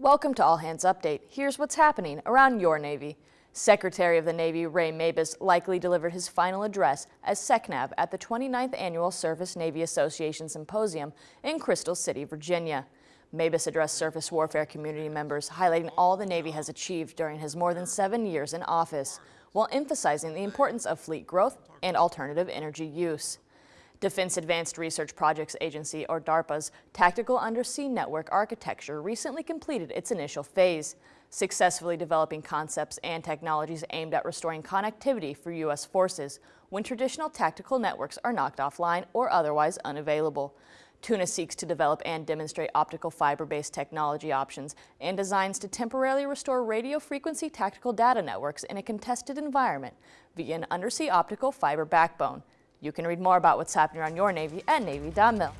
Welcome to All Hands Update. Here's what's happening around your Navy. Secretary of the Navy Ray Mabus likely delivered his final address as SECNAV at the 29th Annual Surface Navy Association Symposium in Crystal City, Virginia. Mabus addressed surface warfare community members, highlighting all the Navy has achieved during his more than seven years in office, while emphasizing the importance of fleet growth and alternative energy use. Defense Advanced Research Projects Agency, or DARPA's Tactical Undersea Network Architecture recently completed its initial phase, successfully developing concepts and technologies aimed at restoring connectivity for U.S. forces when traditional tactical networks are knocked offline or otherwise unavailable. Tuna seeks to develop and demonstrate optical fiber-based technology options and designs to temporarily restore radio frequency tactical data networks in a contested environment via an undersea optical fiber backbone. You can read more about what's happening around your Navy at Navy.mil.